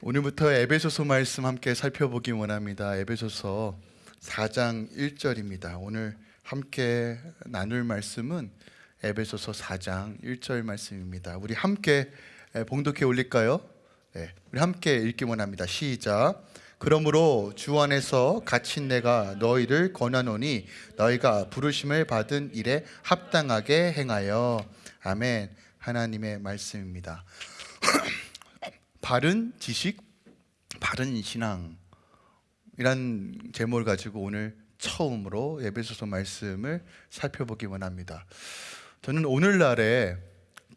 오늘부터 에베소서 말씀 함께 살펴보기 원합니다. 에베소서 4장 1절입니다. 오늘 함께 나눌 말씀은 에베소서 4장 1절 말씀입니다. 우리 함께 봉독해 올릴까요? 네, 우리 함께 읽기 원합니다. 시작. 그러므로 주 안에서 갇힌 내가 너희를 권하노니 너희가 부르심을 받은 일에 합당하게 행하여 아멘. 하나님의 말씀입니다. 바른 지식, 바른 신앙 이란 제목을 가지고 오늘 처음으로 에베소서 말씀을 살펴보기 원합니다. 저는 오늘날에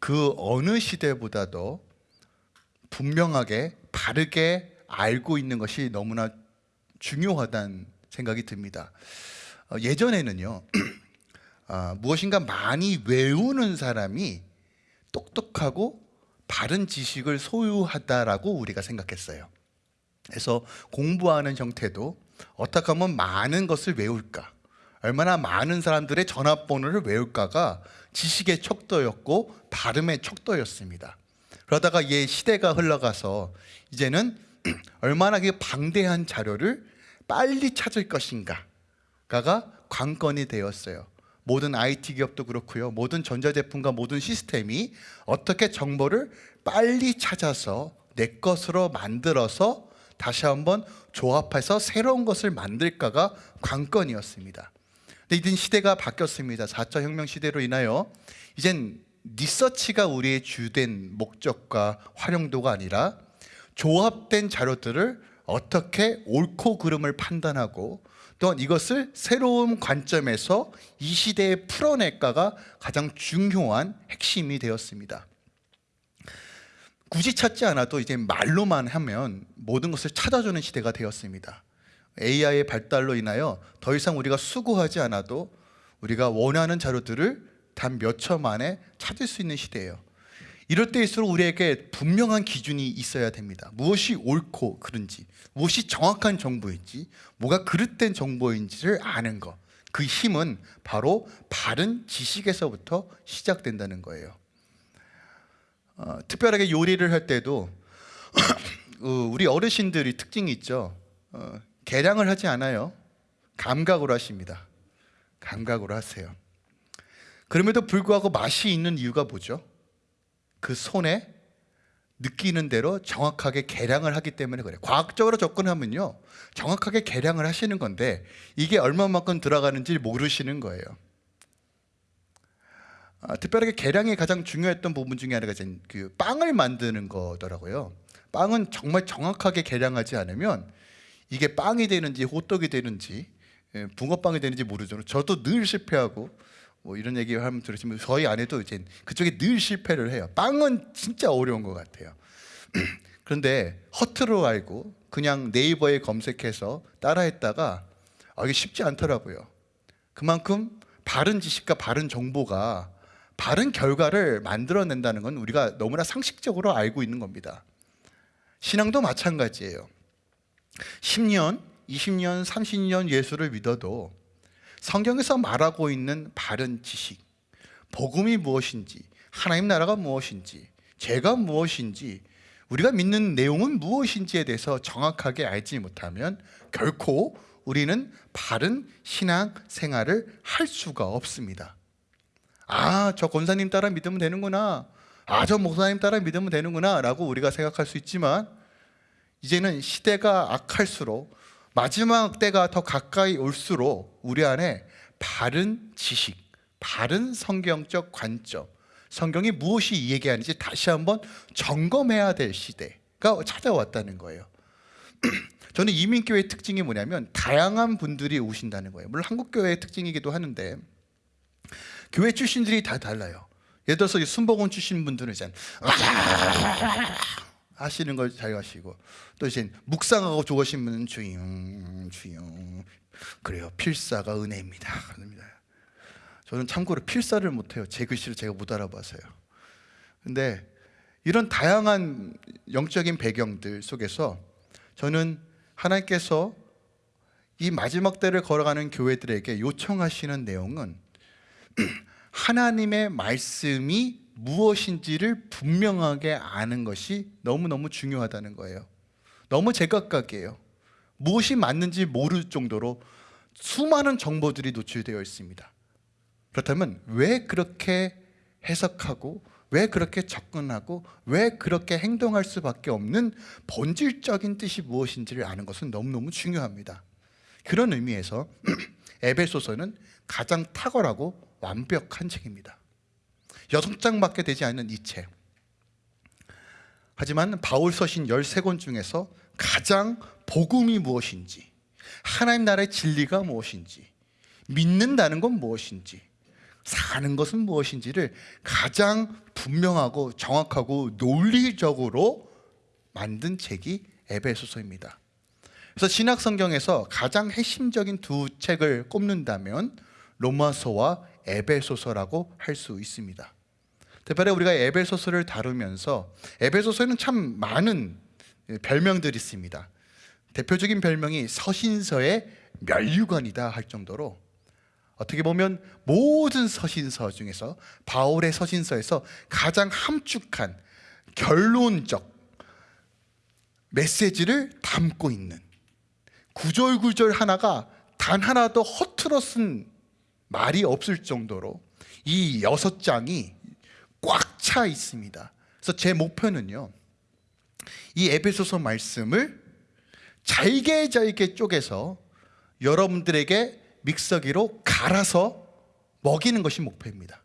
그 어느 시대보다도 분명하게 바르게 알고 있는 것이 너무나 중요하다는 생각이 듭니다. 어, 예전에는요, 아, 무엇인가 많이 외우는 사람이 똑똑하고 바른 지식을 소유하다라고 우리가 생각했어요. 그래서 공부하는 형태도 어떻게 하면 많은 것을 외울까? 얼마나 많은 사람들의 전화번호를 외울까가 지식의 척도였고 발음의 척도였습니다. 그러다가 이 시대가 흘러가서 이제는 얼마나 그 방대한 자료를 빨리 찾을 것인가가 관건이 되었어요. 모든 IT 기업도 그렇고요. 모든 전자제품과 모든 시스템이 어떻게 정보를 빨리 찾아서 내 것으로 만들어서 다시 한번 조합해서 새로운 것을 만들까가 관건이었습니다. 근데 이젠 시대가 바뀌었습니다. 4차 혁명 시대로 인하여 이젠 리서치가 우리의 주된 목적과 활용도가 아니라 조합된 자료들을 어떻게 옳고 그름을 판단하고 또한 이것을 새로운 관점에서 이 시대에 풀어낼까가 가장 중요한 핵심이 되었습니다. 굳이 찾지 않아도 이제 말로만 하면 모든 것을 찾아주는 시대가 되었습니다. AI의 발달로 인하여 더 이상 우리가 수고하지 않아도 우리가 원하는 자료들을 단 몇 초 만에 찾을 수 있는 시대예요. 이럴 때일수록 우리에게 분명한 기준이 있어야 됩니다. 무엇이 옳고 그른지, 무엇이 정확한 정보인지, 뭐가 그릇된 정보인지를 아는 것. 그 힘은 바로 바른 지식에서부터 시작된다는 거예요. 어, 특별하게 요리를 할 때도 어, 우리 어르신들이 특징이 있죠. 어, 계량을 하지 않아요. 감각으로 하십니다. 감각으로 하세요. 그럼에도 불구하고 맛이 있는 이유가 뭐죠? 그 손에 느끼는 대로 정확하게 계량을 하기 때문에 그래요. 과학적으로 접근하면요. 정확하게 계량을 하시는 건데 이게 얼마만큼 들어가는지 모르시는 거예요. 아, 특별하게 계량이 가장 중요했던 부분 중에 하나가 그 빵을 만드는 거더라고요. 빵은 정말 정확하게 계량하지 않으면 이게 빵이 되는지 호떡이 되는지 예, 붕어빵이 되는지 모르죠. 저도 늘 실패하고 뭐 이런 얘기 하면 들으시면 저희 아내도 이제 그쪽에 늘 실패를 해요. 빵은 진짜 어려운 것 같아요. 그런데 허트로 알고 그냥 네이버에 검색해서 따라했다가 아, 이게 쉽지 않더라고요. 그만큼 바른 지식과 바른 정보가 바른 결과를 만들어낸다는 건 우리가 너무나 상식적으로 알고 있는 겁니다. 신앙도 마찬가지예요. 10년, 20년, 30년 예수를 믿어도 성경에서 말하고 있는 바른 지식, 복음이 무엇인지, 하나님 나라가 무엇인지, 죄가 무엇인지, 우리가 믿는 내용은 무엇인지에 대해서 정확하게 알지 못하면 결코 우리는 바른 신앙 생활을 할 수가 없습니다. 아, 저 권사님 따라 믿으면 되는구나. 아, 저 목사님 따라 믿으면 되는구나. 라고 우리가 생각할 수 있지만, 이제는 시대가 악할수록, 마지막 때가 더 가까이 올수록, 우리 안에 바른 지식, 바른 성경적 관점, 성경이 무엇이 얘기하는지 다시 한번 점검해야 될 시대가 찾아왔다는 거예요. 저는 이민교회의 특징이 뭐냐면 다양한 분들이 오신다는 거예요. 물론 한국교회의 특징이기도 하는데 교회 출신들이 다 달라요. 예를 들어서 순복원 출신 분들은 이제 하시는 걸잘 하시고 또 이제 묵상하고 좋으신 분은 주영 주영 그래요 필사가 은혜입니다. 저는 참고로 필사를 못해요. 제 글씨를 제가 못 알아봐서요. 근데 이런 다양한 영적인 배경들 속에서 저는 하나님께서 이 마지막 때를 걸어가는 교회들에게 요청하시는 내용은 하나님의 말씀이 무엇인지를 분명하게 아는 것이 너무너무 중요하다는 거예요. 너무 제각각이에요. 무엇이 맞는지 모를 정도로 수많은 정보들이 노출되어 있습니다. 그렇다면 왜 그렇게 해석하고 왜 그렇게 접근하고 왜 그렇게 행동할 수밖에 없는 본질적인 뜻이 무엇인지를 아는 것은 너무너무 중요합니다. 그런 의미에서 에베소서는 가장 탁월하고 완벽한 책입니다. 여섯 장밖에 되지 않는 이 책. 하지만 바울 서신 13권 중에서 가장 복음이 무엇인지, 하나님 나라의 진리가 무엇인지, 믿는다는 건 무엇인지, 사는 것은 무엇인지를 가장 분명하고 정확하고 논리적으로 만든 책이 에베소서입니다. 그래서 신약 성경에서 가장 핵심적인 두 책을 꼽는다면 로마서와 에베소서라고 할 수 있습니다. 특별히 우리가 에베소서를 다루면서 에베소서에는 참 많은 별명들이 있습니다. 대표적인 별명이 서신서의 멸류관이다 할 정도로 어떻게 보면 모든 서신서 중에서 바울의 서신서에서 가장 함축한 결론적 메시지를 담고 있는 구절구절 하나가 단 하나도 허투루 쓴 말이 없을 정도로 이 여섯 장이 꽉 차 있습니다. 그래서 제 목표는요. 이 에베소서 말씀을 잘게 잘게 쪼개서 여러분들에게 믹서기로 갈아서 먹이는 것이 목표입니다.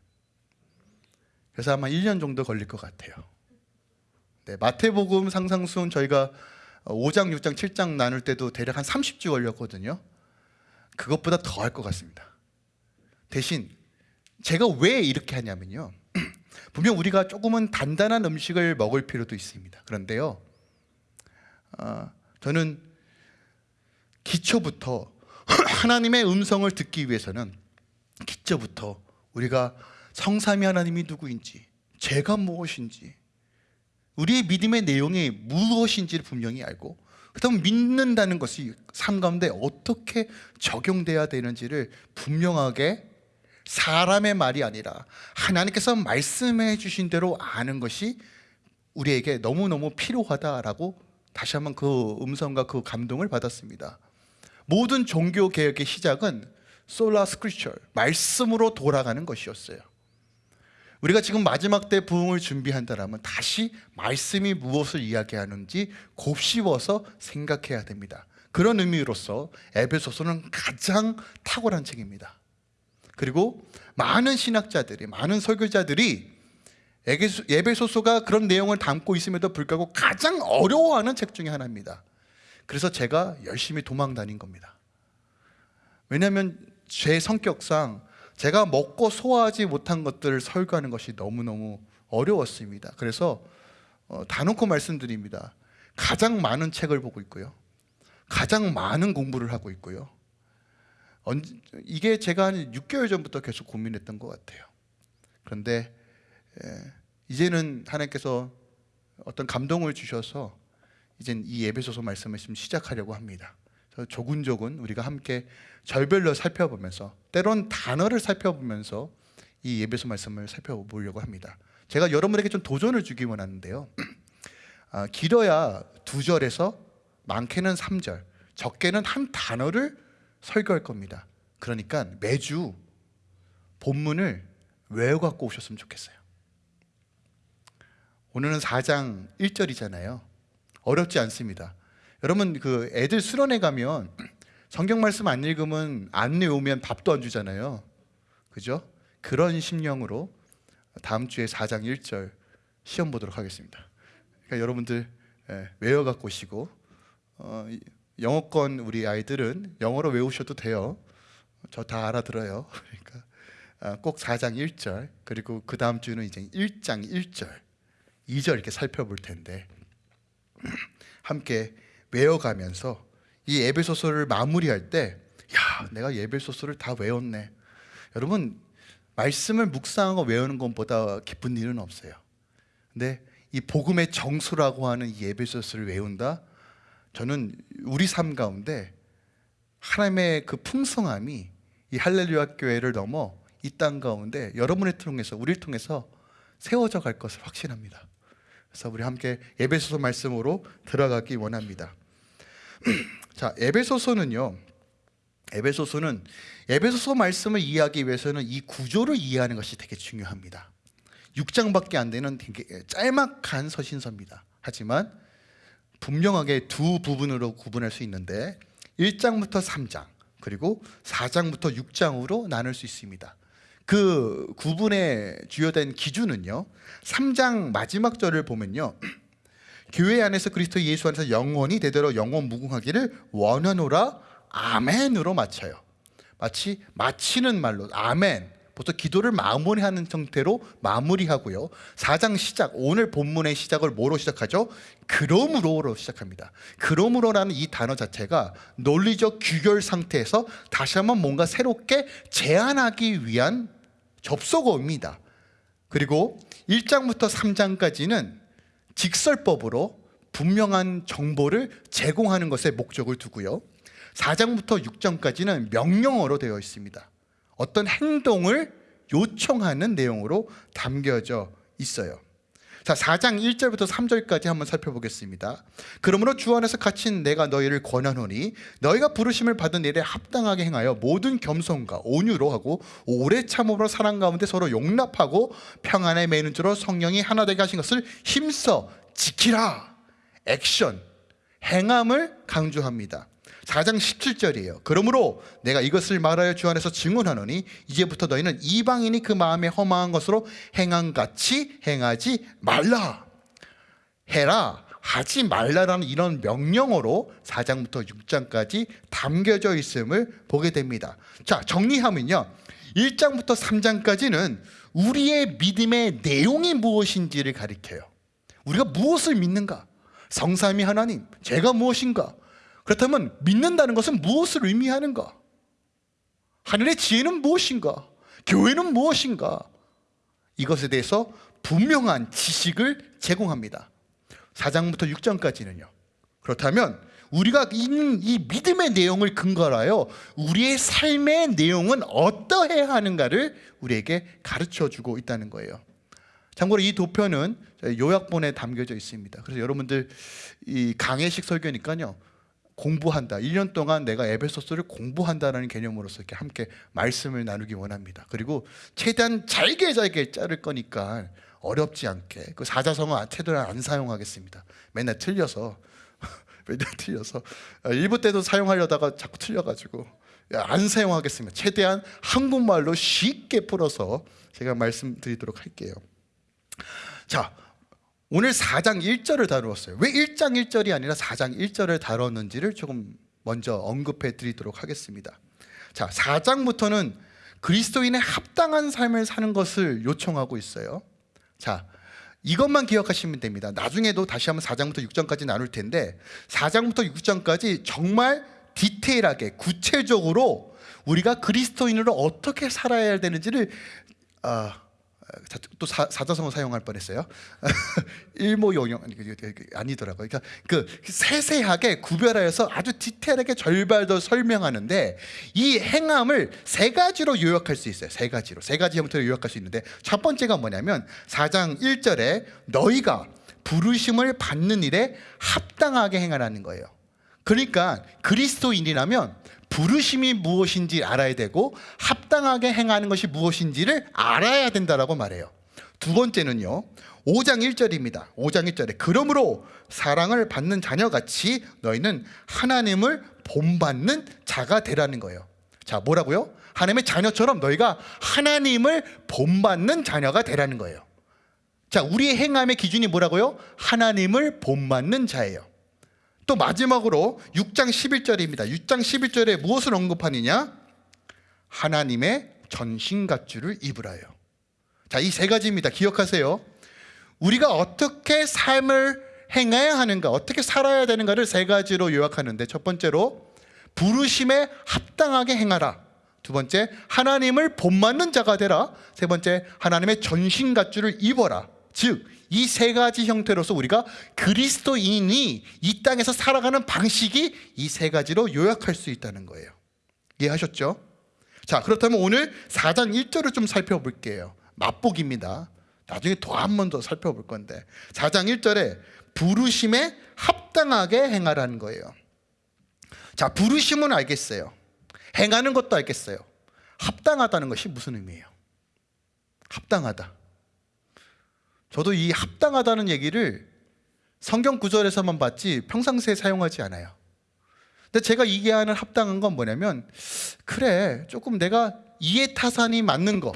그래서 아마 1년 정도 걸릴 것 같아요. 네, 마태복음 상상순 저희가 5장, 6장, 7장 나눌 때도 대략 한 30주 걸렸거든요. 그것보다 더 할 것 같습니다. 대신 제가 왜 이렇게 하냐면요. 분명 우리가 조금은 단단한 음식을 먹을 필요도 있습니다. 그런데요, 어, 저는 기초부터 하나님의 음성을 듣기 위해서는 기초부터 우리가 성삼위 하나님이 누구인지, 죄가 무엇인지, 우리의 믿음의 내용이 무엇인지를 분명히 알고 그다음 믿는다는 것이 삶 가운데 어떻게 적용돼야 되는지를 분명하게 사람의 말이 아니라 하나님께서 말씀해 주신 대로 아는 것이 우리에게 너무너무 필요하다라고 다시 한번 그 음성과 그 감동을 받았습니다. 모든 종교 개혁의 시작은 솔라 스크리처 말씀으로 돌아가는 것이었어요. 우리가 지금 마지막 때 부흥을 준비한다면 다시 말씀이 무엇을 이야기하는지 곱씹어서 생각해야 됩니다. 그런 의미로서 에베소서는 가장 탁월한 책입니다. 그리고 많은 신학자들이 많은 설교자들이 에베소서가 그런 내용을 담고 있음에도 불구하고 가장 어려워하는 책 중에 하나입니다. 그래서 제가 열심히 도망 다닌 겁니다. 왜냐하면 제 성격상 제가 먹고 소화하지 못한 것들을 설교하는 것이 너무너무 어려웠습니다. 그래서 어, 다놓고 말씀드립니다. 가장 많은 책을 보고 있고요. 가장 많은 공부를 하고 있고요. 이게 제가 한 6개월 전부터 계속 고민했던 것 같아요. 그런데 이제는 하나님께서 어떤 감동을 주셔서 이젠 이 예배소서 말씀을 지금 시작하려고 합니다. 조근조근 우리가 함께 절별로 살펴보면서 때론 단어를 살펴보면서 이 예배소 말씀을 살펴보려고 합니다. 제가 여러분에게 좀 도전을 주기 원하는데요. 아, 길어야 두 절에서 많게는 3절, 적게는 한 단어를 설교할 겁니다. 그러니까 매주 본문을 외워 갖고 오셨으면 좋겠어요. 오늘은 4장 1절이잖아요. 어렵지 않습니다. 여러분 그 애들 수련회 가면 성경 말씀 안 읽으면 안 외우면 밥도 안 주잖아요. 그죠? 그런 심령으로 다음 주에 4장 1절 시험 보도록 하겠습니다. 그러니까 여러분들 예, 외워 갖고 오시고 어, 영어권 우리 아이들은 영어로 외우셔도 돼요. 저 다 알아들어요. 그러니까 아, 꼭 4장 1절 그리고 그 다음 주는 이제 1장 1절 2절 이렇게 살펴볼 텐데 함께 외워가면서 이 예배소서를 마무리할 때, 야, 내가 예배소서를 다 외웠네. 여러분, 말씀을 묵상하고 외우는 것보다 기쁜 일은 없어요. 근데 이 복음의 정수라고 하는 이 예배소서를 외운다? 저는 우리 삶 가운데 하나님의 그 풍성함이 이 할렐루야 교회를 넘어 이 땅 가운데 여러분을 통해서 우리를 통해서 세워져 갈 것을 확신합니다. 그래서 우리 함께 에베소서 말씀으로 들어가기 원합니다. 자, 에베소서는요. 에베소서는 에베소서 말씀을 이해하기 위해서는 이 구조를 이해하는 것이 되게 중요합니다. 6장밖에 안 되는 되게 짤막한 서신서입니다. 하지만 분명하게 두 부분으로 구분할 수 있는데 1장부터 3장 그리고 4장부터 6장으로 나눌 수 있습니다. 그 구분의 주요된 기준은요. 3장 마지막 절을 보면요. 교회 안에서 그리스도 예수 안에서 영원히 대대로 영원 무궁하기를 원하노라 아멘으로 마쳐요. 마치 마치는 말로 아멘. 보통 기도를 마무리하는 형태로 마무리하고요. 4장 시작, 오늘 본문의 시작을 뭐로 시작하죠? 그러므로로 시작합니다. 그러므로라는 이 단어 자체가 논리적 규결 상태에서 다시 한번 뭔가 새롭게 제안하기 위한 접속어입니다. 그리고 1장부터 3장까지는 직설법으로 분명한 정보를 제공하는 것에 목적을 두고요. 4장부터 6장까지는 명령어로 되어 있습니다. 어떤 행동을 요청하는 내용으로 담겨져 있어요. 자, 4장 1절부터 3절까지 한번 살펴보겠습니다. 그러므로 주 안에서 갇힌 내가 너희를 권하노니 너희가 부르심을 받은 일에 합당하게 행하여 모든 겸손과 온유로 하고 오래 참음으로 사랑 가운데 서로 용납하고 평안에 매는 줄로 성령이 하나 되게 하신 것을 힘써 지키라. 액션, 행함을 강조합니다. 4장 17절이에요. 그러므로 내가 이것을 말하여 주 안에서 증언하노니 이제부터 너희는 이방인이 그 마음에 허망한 것으로 행한 같이 행하지 말라. 해라. 하지 말라라는 이런 명령어로 4장부터 6장까지 담겨져 있음을 보게 됩니다. 자, 정리하면요. 1장부터 3장까지는 우리의 믿음의 내용이 무엇인지를 가리켜요. 우리가 무엇을 믿는가? 성삼위 하나님, 제가 무엇인가? 그렇다면 믿는다는 것은 무엇을 의미하는가? 하늘의 지혜는 무엇인가? 교회는 무엇인가? 이것에 대해서 분명한 지식을 제공합니다. 4장부터 6장까지는요. 그렇다면 우리가 있는 이 믿음의 내용을 근거로 하여 우리의 삶의 내용은 어떠해야 하는가를 우리에게 가르쳐 주고 있다는 거예요. 참고로 이 도표는 요약본에 담겨져 있습니다. 그래서 여러분들 이 강해식 설교니까요. 공부한다. 1년 동안 내가 에베소서를 공부한다라는 개념으로서 이렇게 함께 말씀을 나누기 원합니다. 그리고 최대한 잘게 잘게 자를 거니까 어렵지 않게 그 사자성어 최대한 안 사용하겠습니다. 맨날 틀려서 맨날 틀려서 아, 일부 때도 사용하려다가 자꾸 틀려가지고 안 사용하겠습니다. 최대한 한국말로 쉽게 풀어서 제가 말씀드리도록 할게요. 자, 오늘 4장 1절을 다루었어요. 왜 1장 1절이 아니라 4장 1절을 다뤘는지를 조금 먼저 언급해 드리도록 하겠습니다. 자, 4장부터는 그리스도인의 합당한 삶을 사는 것을 요청하고 있어요. 자, 이것만 기억하시면 됩니다. 나중에도 다시 한번 4장부터 6장까지 나눌 텐데 4장부터 6장까지 정말 디테일하게 구체적으로 우리가 그리스도인으로 어떻게 살아야 되는지를 아, 또 사, 사자성어 사용할 뻔했어요. 일모용영 아니더라고요. 그러니까 그 세세하게 구별하여서 아주 디테일하게 절발 더 설명하는데 이 행함을 세 가지로 요약할 수 있어요. 세 가지로 세 가지 형태로 요약할 수 있는데 첫 번째가 뭐냐면 4장 1절에 너희가 부르심을 받는 일에 합당하게 행하라는 거예요. 그러니까 그리스도인이라면 부르심이 무엇인지 알아야 되고 합당하게 행하는 것이 무엇인지를 알아야 된다라고 말해요. 두 번째는요. 5장 1절입니다. 5장 1절에 그러므로 사랑을 받는 자녀같이 너희는 하나님을 본받는 자가 되라는 거예요. 자, 뭐라고요? 하나님의 자녀처럼 너희가 하나님을 본받는 자녀가 되라는 거예요. 자, 우리의 행함의 기준이 뭐라고요? 하나님을 본받는 자예요. 또 마지막으로 6장 11절입니다. 6장 11절에 무엇을 언급하느냐? 하나님의 전신갑주를 입으라요. 자, 이 세 가지입니다. 기억하세요. 우리가 어떻게 삶을 행해야 하는가, 어떻게 살아야 되는가를 세 가지로 요약하는데 첫 번째로 부르심에 합당하게 행하라. 두 번째, 하나님을 본받는 자가 되라. 세 번째, 하나님의 전신갑주를 입어라. 즉, 이 세 가지 형태로서 우리가 그리스도인이 이 땅에서 살아가는 방식이 이 세 가지로 요약할 수 있다는 거예요. 이해하셨죠? 자, 그렇다면 오늘 4장 1절을 좀 살펴볼게요. 맛복입니다. 나중에 더 한 번 더 살펴볼 건데 4장 1절에 부르심에 합당하게 행하라는 거예요. 자, 부르심은 알겠어요. 행하는 것도 알겠어요. 합당하다는 것이 무슨 의미예요? 합당하다. 저도 이 합당하다는 얘기를 성경 구절에서만 봤지 평상시에 사용하지 않아요. 근데 제가 얘기하는 합당한 건 뭐냐면 그래 조금 내가 이해타산이 맞는 거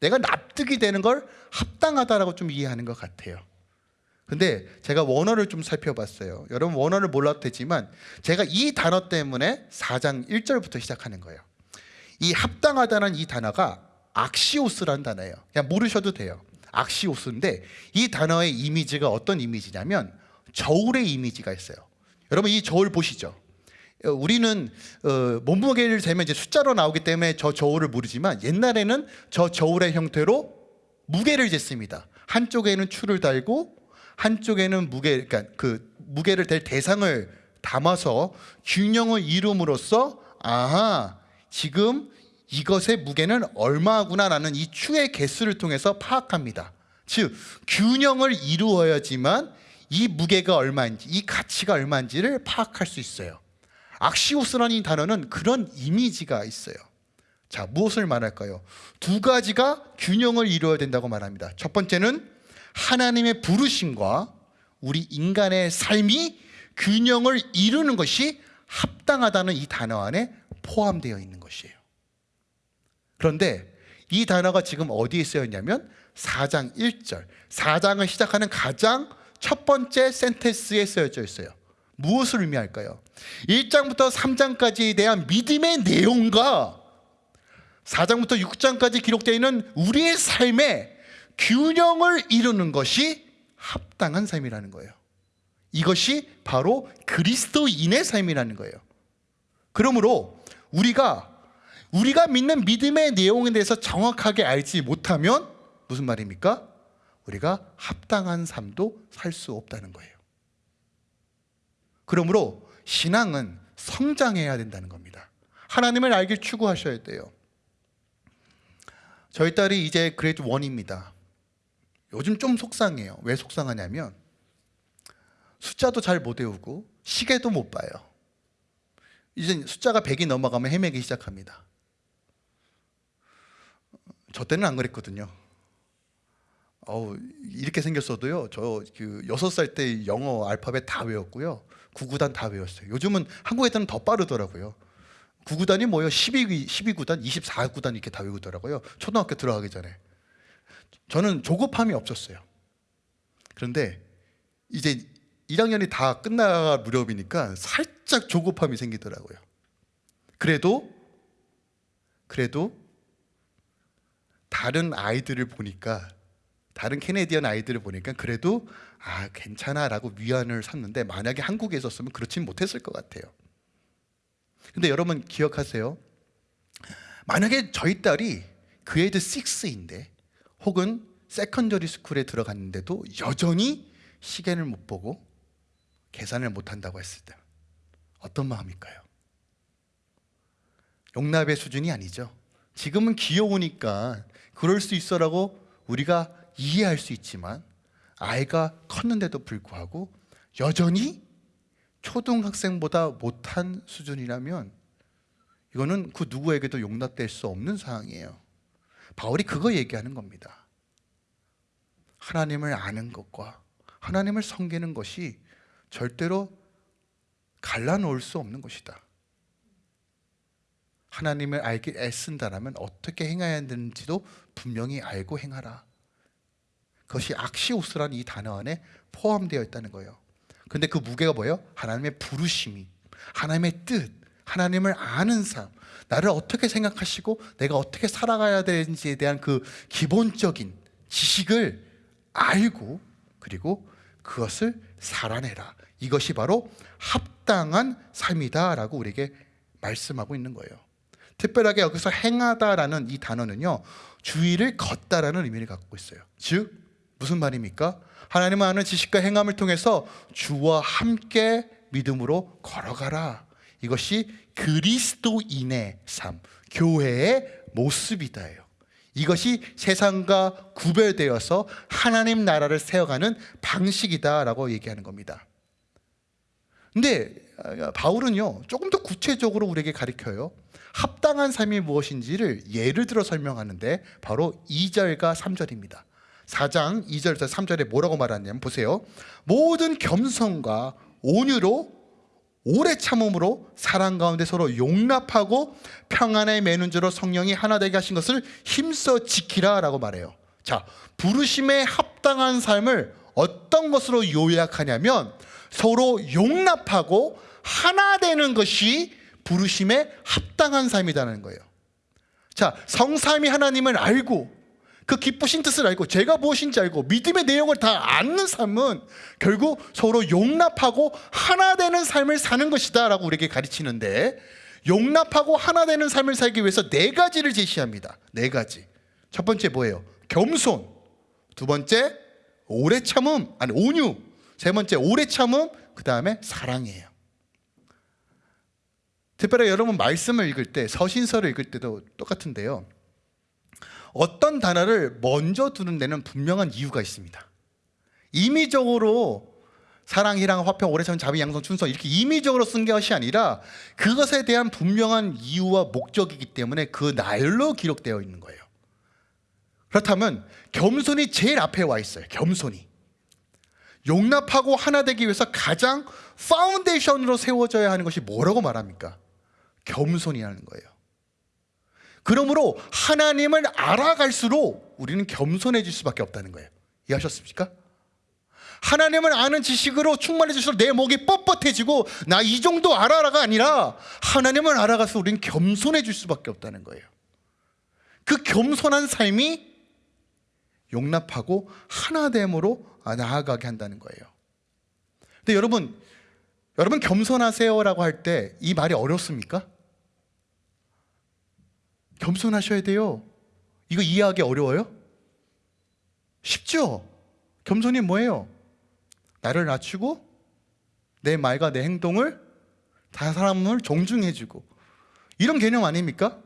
내가 납득이 되는 걸 합당하다라고 좀 이해하는 것 같아요. 근데 제가 원어를 좀 살펴봤어요. 여러분 원어를 몰라도 되지만 제가 이 단어 때문에 4장 1절부터 시작하는 거예요. 이 합당하다는 이 단어가 악시오스라는 단어예요. 그냥 모르셔도 돼요. 악시오스인데 이 단어의 이미지가 어떤 이미지냐면 저울의 이미지가 있어요. 여러분 이 저울 보시죠. 어, 우리는 어, 몸무게를 재면 이제 숫자로 나오기 때문에 저 저울을 모르지만 옛날에는 저 저울의 형태로 무게를 쟀습니다. 한쪽에는 추를 달고 한쪽에는 무게 그러니까 그 무게를 댈 대상을 담아서 균형을 이룸으로써 아하 지금 이것의 무게는 얼마구나라는 이 추의 개수를 통해서 파악합니다. 즉 균형을 이루어야지만 이 무게가 얼마인지 이 가치가 얼마인지를 파악할 수 있어요. 악시오스라는 이 단어는 그런 이미지가 있어요. 자, 무엇을 말할까요? 두 가지가 균형을 이루어야 된다고 말합니다. 첫 번째는 하나님의 부르심과 우리 인간의 삶이 균형을 이루는 것이 합당하다는 이 단어 안에 포함되어 있는 것이에요. 그런데 이 단어가 지금 어디에 쓰여 있냐면 4장 1절. 4장을 시작하는 가장 첫 번째 센테스에 쓰여져 있어요. 무엇을 의미할까요? 1장부터 3장까지에 대한 믿음의 내용과 4장부터 6장까지 기록되어 있는 우리의 삶의 균형을 이루는 것이 합당한 삶이라는 거예요. 이것이 바로 그리스도인의 삶이라는 거예요. 그러므로 우리가 우리가 믿는 믿음의 내용에 대해서 정확하게 알지 못하면 무슨 말입니까? 우리가 합당한 삶도 살 수 없다는 거예요. 그러므로 신앙은 성장해야 된다는 겁니다. 하나님을 알길 추구하셔야 돼요. 저희 딸이 이제 그레이드 1입니다. 요즘 좀 속상해요. 왜 속상하냐면 숫자도 잘 못 외우고 시계도 못 봐요. 이제 숫자가 100이 넘어가면 헤매기 시작합니다. 저 때는 안 그랬거든요. 어우, 이렇게 생겼어도요. 저그 여섯 살때 영어 알파벳 다 외웠고요. 구구단 다 외웠어요. 요즘은 한국 애들은 더 빠르더라고요. 구구단이 뭐예요? 12, 12구단, 24구단 이렇게 다 외우더라고요. 초등학교 들어가기 전에. 저는 조급함이 없었어요. 그런데 이제 1학년이 다 끝날 무렵이니까 살짝 조급함이 생기더라고요. 그래도 그래도 다른 아이들을 보니까 다른 캐네디언 아이들을 보니까 그래도 아 괜찮아 라고 위안을 샀는데 만약에 한국에 있었으면 그렇진 못했을 것 같아요. 근데 여러분 기억하세요. 만약에 저희 딸이 grade 6인데 혹은 secondary school에 들어갔는데도 여전히 시계를 못 보고 계산을 못 한다고 했을 때 어떤 마음일까요? 용납의 수준이 아니죠. 지금은 귀여우니까 그럴 수 있어라고 우리가 이해할 수 있지만 아이가 컸는데도 불구하고 여전히 초등학생보다 못한 수준이라면 이거는 그 누구에게도 용납될 수 없는 상황이에요. 바울이 그거 얘기하는 겁니다. 하나님을 아는 것과 하나님을 섬기는 것이 절대로 갈라놓을 수 없는 것이다. 하나님을 알기 애쓴다라면 어떻게 행해야 되는지도 분명히 알고 행하라. 그것이 악시오스라는 이 단어 안에 포함되어 있다는 거예요. 근데 그 무게가 뭐예요? 하나님의 부르심이, 하나님의 뜻, 하나님을 아는 삶, 나를 어떻게 생각하시고 내가 어떻게 살아가야 되는지에 대한 그 기본적인 지식을 알고 그리고 그것을 살아내라. 이것이 바로 합당한 삶이다라고 우리에게 말씀하고 있는 거예요. 특별하게 여기서 행하다라는 이 단어는요 주의를 걷다라는 의미를 갖고 있어요. 즉 무슨 말입니까? 하나님을 아는 지식과 행함을 통해서 주와 함께 믿음으로 걸어가라. 이것이 그리스도인의 삶, 교회의 모습이다예요. 이것이 세상과 구별되어서 하나님 나라를 세워가는 방식이다라고 얘기하는 겁니다. 근데 아, 바울은요 조금 더 구체적으로 우리에게 가르쳐요. 합당한 삶이 무엇인지를 예를 들어 설명하는데 바로 2절과 3절입니다. 4장 2절에서 3절에 뭐라고 말하냐면 보세요. 모든 겸손과 온유로 오래 참음으로 사랑 가운데 서로 용납하고 평안에 매는 줄로 성령이 하나 되게 하신 것을 힘써 지키라 라고 말해요. 자, 부르심에 합당한 삶을 어떤 것으로 요약하냐면 서로 용납하고 하나 되는 것이 부르심에 합당한 삶이라는 거예요. 자, 성삼이 하나님을 알고 그 기쁘신 뜻을 알고 제가 무엇인지 알고 믿음의 내용을 다 아는 삶은 결국 서로 용납하고 하나 되는 삶을 사는 것이다 라고 우리에게 가르치는데 용납하고 하나 되는 삶을 살기 위해서 네 가지를 제시합니다. 네 가지. 첫 번째 뭐예요? 겸손. 두 번째 오래 참음. 아니 온유. 세 번째 오래 참음. 그 다음에 사랑이에요 특별히 여러분 말씀을 읽을 때 서신서를 읽을 때도 똑같은데요 어떤 단어를 먼저 두는 데는 분명한 이유가 있습니다. 임의적으로 사랑, 희랑, 화평, 오래전, 자비, 양성, 춘성 이렇게 임의적으로 쓴 것이 아니라 그것에 대한 분명한 이유와 목적이기 때문에 그 날로 기록되어 있는 거예요. 그렇다면 겸손이 제일 앞에 와 있어요. 겸손이. 용납하고 하나 되기 위해서 가장 foundation으로 세워져야 하는 것이 뭐라고 말합니까? 겸손이라는 거예요. 그러므로 하나님을 알아갈수록 우리는 겸손해질 수밖에 없다는 거예요. 이해하셨습니까? 하나님을 아는 지식으로 충만해질수록 내 목이 뻣뻣해지고 나 이 정도 알아라가 아니라 하나님을 알아가서 우리는 겸손해질 수밖에 없다는 거예요. 그 겸손한 삶이 용납하고 하나됨으로 나아가게 한다는 거예요. 근데 여러분, 여러분 겸손하세요라고 할 때 이 말이 어렵습니까? 겸손하셔야 돼요. 이거 이해하기 어려워요? 쉽죠? 겸손이 뭐예요? 나를 낮추고 내 말과 내 행동을 다른 사람을 존중해주고 이런 개념 아닙니까?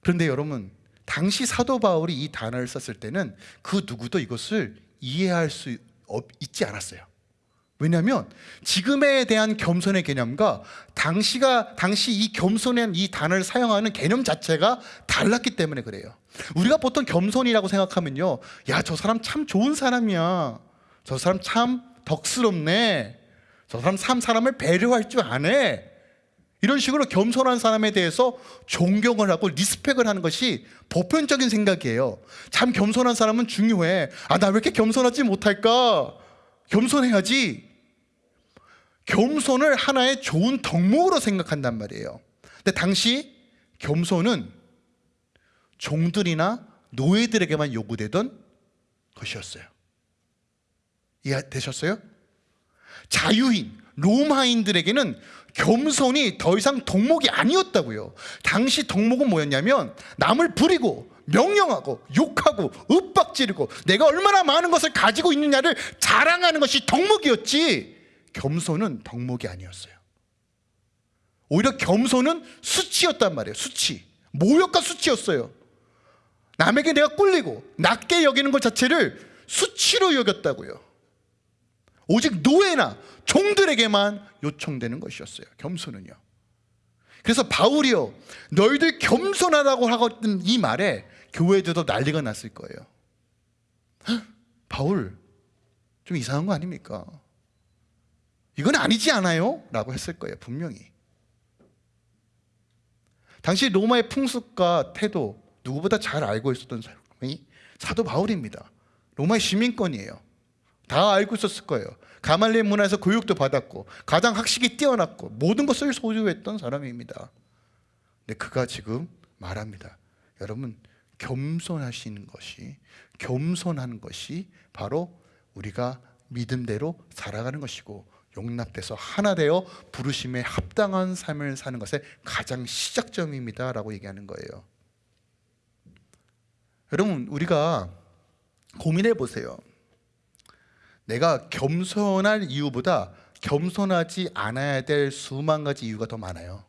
그런데 여러분 당시 사도 바울이 이 단어를 썼을 때는 그 누구도 이것을 이해할 수 있지 않았어요. 왜냐하면 지금에 대한 겸손의 개념과 당시가 당시 이 겸손한 이 단어를 사용하는 개념 자체가 달랐기 때문에 그래요. 우리가 보통 겸손이라고 생각하면요, 야 저 사람 참 좋은 사람이야. 저 사람 참 덕스럽네. 저 사람 참 사람을 배려할 줄 아네. 이런 식으로 겸손한 사람에 대해서 존경을 하고 리스펙을 하는 것이 보편적인 생각이에요. 참 겸손한 사람은 중요해. 아, 나 왜 이렇게 겸손하지 못할까? 겸손해야지. 겸손을 하나의 좋은 덕목으로 생각한단 말이에요. 근데 당시 겸손은 종들이나 노예들에게만 요구되던 것이었어요. 이해되셨어요? 자유인, 로마인들에게는 겸손이 더 이상 덕목이 아니었다고요. 당시 덕목은 뭐였냐면 남을 부리고 명령하고 욕하고 윽박지르고 내가 얼마나 많은 것을 가지고 있느냐를 자랑하는 것이 덕목이었지 겸손은 덕목이 아니었어요. 오히려 겸손은 수치였단 말이에요. 수치. 모욕과 수치였어요. 남에게 내가 꿀리고 낮게 여기는 것 자체를 수치로 여겼다고요. 오직 노예나 종들에게만 요청되는 것이었어요. 겸손은요. 그래서 바울이요. 너희들 겸손하다고 하거든 이 말에 교회들도 난리가 났을 거예요. 헉, 바울 좀 이상한 거 아닙니까? 이건 아니지 않아요? 라고 했을 거예요 분명히. 당시 로마의 풍습과 태도 누구보다 잘 알고 있었던 사람이 사도 바울입니다. 로마의 시민권이에요. 다 알고 있었을 거예요. 가말리엘 문화에서 교육도 받았고 가장 학식이 뛰어났고 모든 것을 소유했던 사람입니다. 근데 그가 지금 말합니다. 여러분 겸손하시는 것이 겸손하는 것이 바로 우리가 믿음대로 살아가는 것이고 용납돼서 하나 되어 부르심에 합당한 삶을 사는 것의 가장 시작점입니다 라고 얘기하는 거예요 여러분 우리가 고민해 보세요 내가 겸손할 이유보다 겸손하지 않아야 될 수만 가지 이유가 더 많아요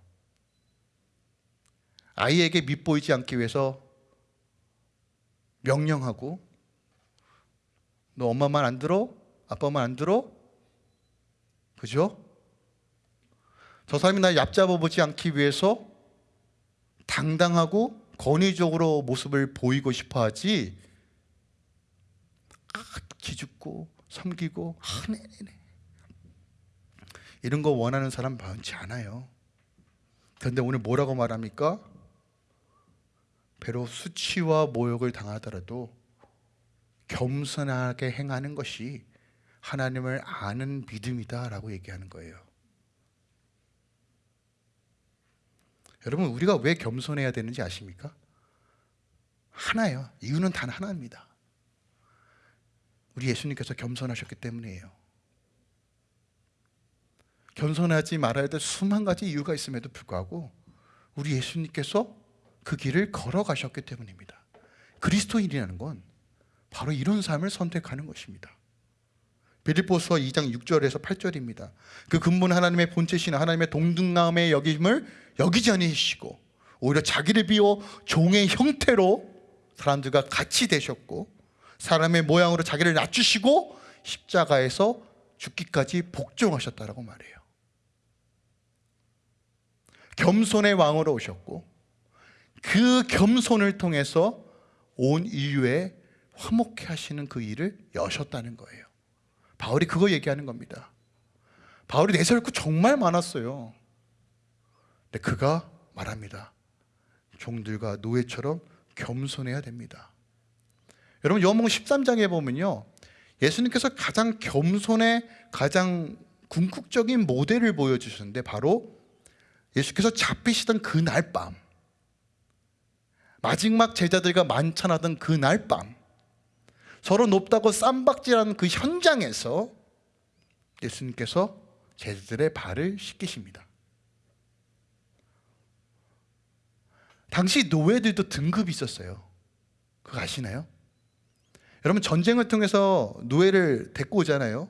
아이에게 밉보이지 않기 위해서 명령하고 너 엄마 말 안 들어? 아빠 말 안 들어? 그죠? 저 사람이 날 얕잡아 보지 않기 위해서 당당하고 권위적으로 모습을 보이고 싶어 하지 아, 기죽고 섬기고 아, 네네네. 이런 거 원하는 사람 많지 않아요 그런데 오늘 뭐라고 말합니까? 배로 수치와 모욕을 당하더라도 겸손하게 행하는 것이 하나님을 아는 믿음이다라고 얘기하는 거예요. 여러분 우리가 왜 겸손해야 되는지 아십니까? 하나예요. 이유는 단 하나입니다. 우리 예수님께서 겸손하셨기 때문이에요. 겸손하지 말아야 될 수만 가지 이유가 있음에도 불구하고 우리 예수님께서 그 길을 걸어가셨기 때문입니다. 그리스도인이라는 건 바로 이런 삶을 선택하는 것입니다. 빌립보서 2장 6절에서 8절입니다. 그 근본 하나님의 본체신 하나님의 동등함의 여김을 여기지 아니시고 오히려 자기를 비워 종의 형태로 사람들과 같이 되셨고 사람의 모양으로 자기를 낮추시고 십자가에서 죽기까지 복종하셨다라고 말해요. 겸손의 왕으로 오셨고 그 겸손을 통해서 온 인류에 화목해 하시는 그 일을 여셨다는 거예요. 바울이 그거 얘기하는 겁니다. 바울이 내세울 거 정말 많았어요. 근데 그가 말합니다. 종들과 노예처럼 겸손해야 됩니다. 여러분 요한복음 13장에 보면요. 예수님께서 가장 겸손의 가장 궁극적인 모델을 보여주셨는데 바로 예수께서 잡히시던 그날 밤 마지막 제자들과 만찬하던 그날 밤 서로 높다고 쌈박질하는 그 현장에서 예수님께서 제자들의 발을 씻기십니다. 당시 노예들도 등급이 있었어요. 그거 아시나요? 여러분 전쟁을 통해서 노예를 데리고 오잖아요.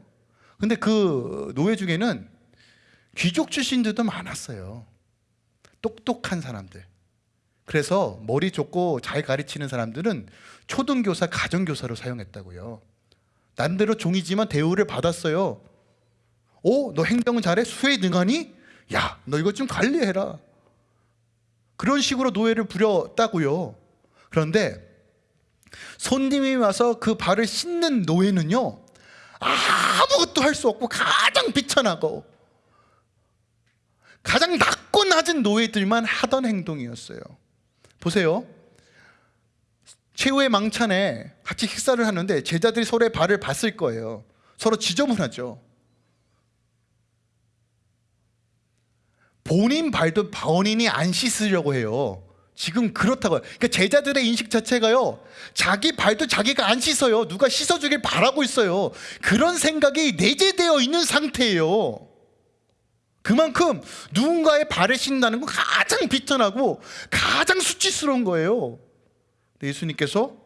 근데 그 노예 중에는 귀족 출신들도 많았어요. 똑똑한 사람들. 그래서 머리 좋고 잘 가르치는 사람들은 초등교사, 가정교사로 사용했다고요. 남대로 종이지만 대우를 받았어요. 오, 너 행동은 잘해? 수에 능하니? 야, 너 이것 좀 관리해라. 그런 식으로 노예를 부렸다고요. 그런데 손님이 와서 그 발을 씻는 노예는요, 아무것도 할 수 없고 가장 비천하고 가장 낮고 낮은 노예들만 하던 행동이었어요. 보세요. 최후의 망찬에 같이 식사를 하는데 제자들이 서로의 발을 봤을 거예요. 서로 지저분하죠. 본인 발도 본인이 안 씻으려고 해요. 지금 그렇다고요. 그러니까 제자들의 인식 자체가요. 자기 발도 자기가 안 씻어요. 누가 씻어주길 바라고 있어요. 그런 생각이 내재되어 있는 상태예요. 그만큼 누군가의 발을 씻는다는 건 가장 비천하고 가장 수치스러운 거예요. 예수님께서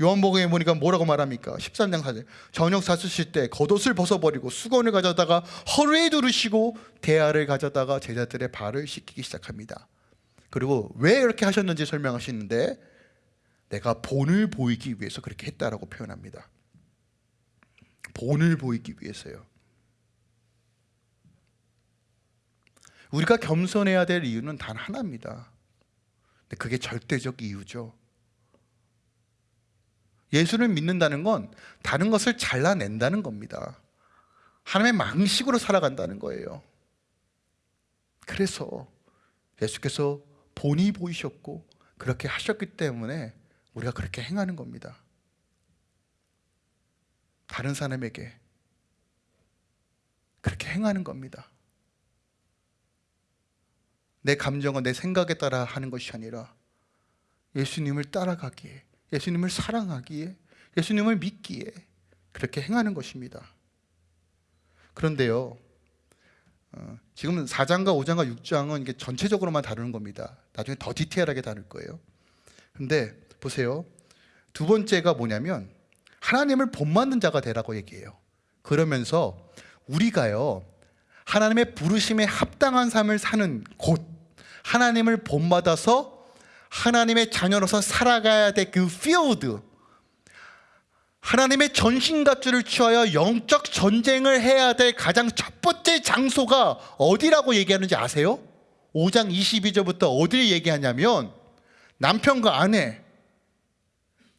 요한복음에 보니까 뭐라고 말합니까? 13장 4절 저녁 사수실 때 겉옷을 벗어버리고 수건을 가져다가 허리에 두르시고 대야를 가져다가 제자들의 발을 씻기기 시작합니다 그리고 왜 이렇게 하셨는지 설명하시는데 내가 본을 보이기 위해서 그렇게 했다라고 표현합니다 본을 보이기 위해서요 우리가 겸손해야 될 이유는 단 하나입니다 근데 그게 절대적 이유죠 예수를 믿는다는 건 다른 것을 잘라낸다는 겁니다. 하나님의 망식으로 살아간다는 거예요. 그래서 예수께서 본이 보이셨고 그렇게 하셨기 때문에 우리가 그렇게 행하는 겁니다. 다른 사람에게 그렇게 행하는 겁니다. 내 감정은 내 생각에 따라 하는 것이 아니라 예수님을 따라가기에 예수님을 사랑하기에 예수님을 믿기에 그렇게 행하는 것입니다. 그런데요, 어, 지금 4장과 5장과 6장은 이게 전체적으로만 다루는 겁니다. 나중에 더 디테일하게 다룰 거예요. 근데 보세요. 두 번째가 뭐냐면 하나님을 본받는 자가 되라고 얘기해요. 그러면서 우리가요, 하나님의 부르심에 합당한 삶을 사는 곳, 하나님을 본받아서 하나님의 자녀로서 살아가야 될 그 필드 하나님의 전신갑주를 취하여 영적 전쟁을 해야 될 가장 첫 번째 장소가 어디라고 얘기하는지 아세요? 5장 22절부터 어디를 얘기하냐면 남편과 아내,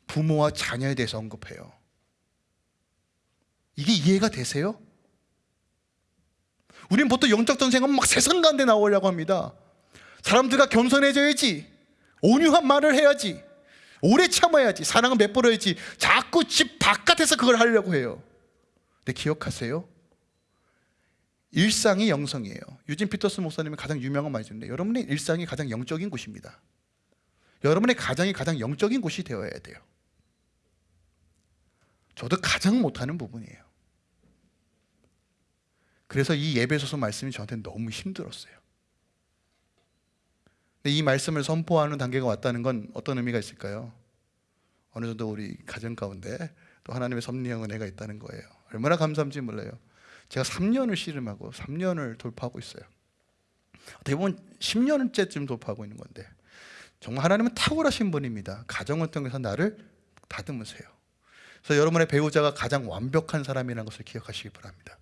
부모와 자녀에 대해서 언급해요. 이게 이해가 되세요? 우린 보통 영적 전쟁은 막 세상 가운데 나오려고 합니다. 사람들과 겸손해져야지. 온유한 말을 해야지. 오래 참아야지. 사랑은 맺버려야지. 자꾸 집 바깥에서 그걸 하려고 해요. 근데 기억하세요. 일상이 영성이에요. 유진 피터스 목사님이 가장 유명한 말씀인데 여러분의 일상이 가장 영적인 곳입니다. 여러분의 가정이 가장 영적인 곳이 되어야 돼요. 저도 가장 못하는 부분이에요. 그래서 이 예배소서 말씀이 저한테 너무 힘들었어요. 이 말씀을 선포하는 단계가 왔다는 건 어떤 의미가 있을까요? 어느 정도 우리 가정 가운데 또 하나님의 섭리형 은혜가 있다는 거예요. 얼마나 감사한지 몰라요. 제가 3년을 씨름하고 3년을 돌파하고 있어요. 어떻게 보면 10년째쯤 돌파하고 있는 건데 정말 하나님은 탁월하신 분입니다. 가정을 통해서 나를 다듬으세요. 그래서 여러분의 배우자가 가장 완벽한 사람이라는 것을 기억하시기 바랍니다.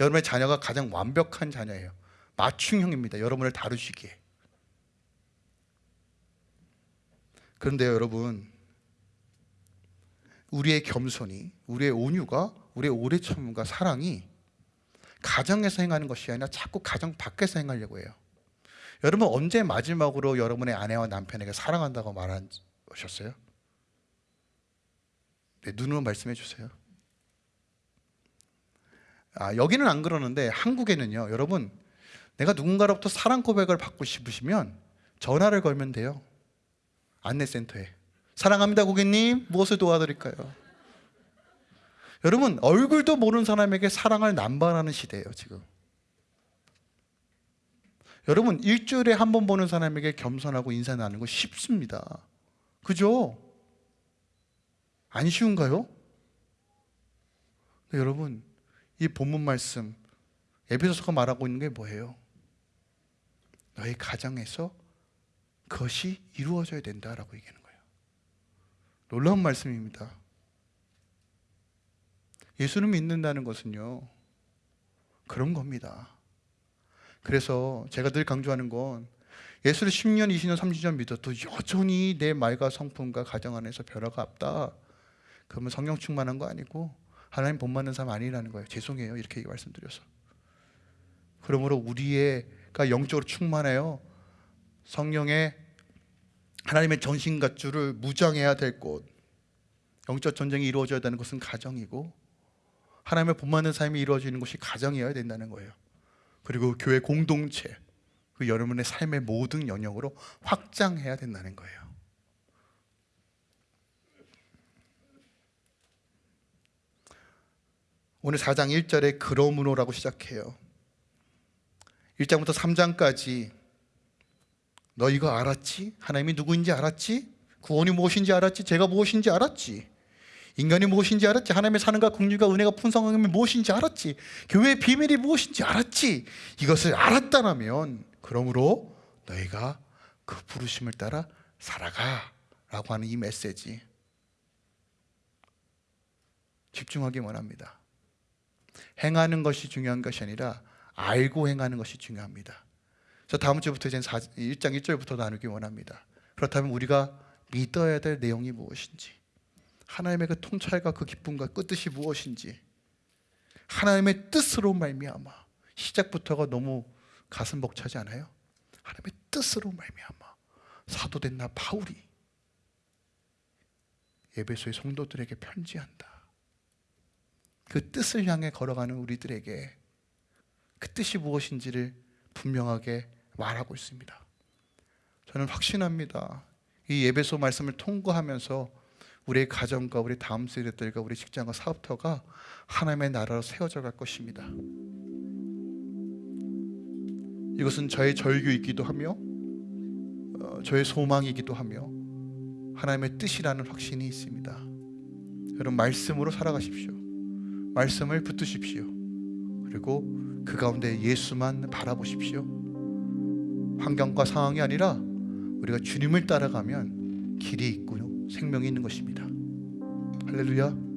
여러분의 자녀가 가장 완벽한 자녀예요. 맞춤형입니다. 여러분을 다루시기에. 그런데요, 여러분. 우리의 겸손이, 우리의 온유가, 우리의 오래 참음과 사랑이 가정에서 행하는 것이 아니라 자꾸 가정 밖에서 행하려고 해요. 여러분 언제 마지막으로 여러분의 아내와 남편에게 사랑한다고 말하셨어요? 네, 눈으로 말씀해 주세요. 아, 여기는 안 그러는데 한국에는요. 여러분 내가 누군가로부터 사랑 고백을 받고 싶으시면 전화를 걸면 돼요. 안내센터에. 사랑합니다 고객님 무엇을 도와드릴까요? 여러분 얼굴도 모르는 사람에게 사랑을 남발하는 시대예요 지금 여러분 일주일에 한 번 보는 사람에게 겸손하고 인사 나누는 거 쉽습니다 그죠? 안 쉬운가요? 여러분 이 본문 말씀 에베소서가 말하고 있는 게 뭐예요? 너의 가정에서 그것이 이루어져야 된다라고 얘기하는 거예요. 놀라운 말씀입니다. 예수를 믿는다는 것은요 그런 겁니다. 그래서 제가 늘 강조하는 건 예수를 10년, 20년, 30년 믿어도 여전히 내 말과 성품과 가정 안에서 변화가 없다. 그러면 성령 충만한 거 아니고 하나님 본 받는 사람 아니라는 거예요. 죄송해요. 이렇게 말씀드려서. 그러므로 우리가 영적으로 충만해요 성령의 하나님의 전신갑주를 무장해야 될 곳 영적 전쟁이 이루어져야 되는 것은 가정이고 하나님의 본받는 삶이 이루어지는 것이 가정이어야 된다는 거예요. 그리고 교회 공동체, 그 여러분의 삶의 모든 영역으로 확장해야 된다는 거예요. 오늘 4장 1절에 그러므로라고 시작해요. 1장부터 3장까지 너 이거 알았지? 하나님이 누구인지 알았지? 구원이 무엇인지 알았지? 제가 무엇인지 알았지? 인간이 무엇인지 알았지 하나님의 사는과 긍휼과 은혜가 풍성함이 무엇인지 알았지 교회의 비밀이 무엇인지 알았지 이것을 알았다면 그러므로 너희가 그 부르심을 따라 살아가 라고 하는 이 메시지 집중하기 원합니다 행하는 것이 중요한 것이 아니라 알고 행하는 것이 중요합니다 저 다음 주부터 이제 1장 1절부터 나누기 원합니다 그렇다면 우리가 믿어야 될 내용이 무엇인지 하나님의 그 통찰과 그 기쁨과 끝뜻이 무엇인지 하나님의 뜻으로 말미암아 시작부터가 너무 가슴 벅차지 않아요? 하나님의 뜻으로 말미암아 사도된 나 바울이 예배소의 성도들에게 편지한다. 그 뜻을 향해 걸어가는 우리들에게 그 뜻이 무엇인지를 분명하게 말하고 있습니다. 저는 확신합니다. 이 예배소 말씀을 통과하면서 우리의 가정과 우리 다음 세대들과 우리 직장과 사업터가 하나님의 나라로 세워져 갈 것입니다. 이것은 저의 절규이기도 하며 어, 저의 소망이기도 하며 하나님의 뜻이라는 확신이 있습니다. 여러분 말씀으로 살아가십시오. 말씀을 붙드십시오. 그리고 그 가운데 예수만 바라보십시오. 환경과 상황이 아니라 우리 우리가 주님을 따라가면 길이 있고 생명이 있는 것입니다. 할렐루야.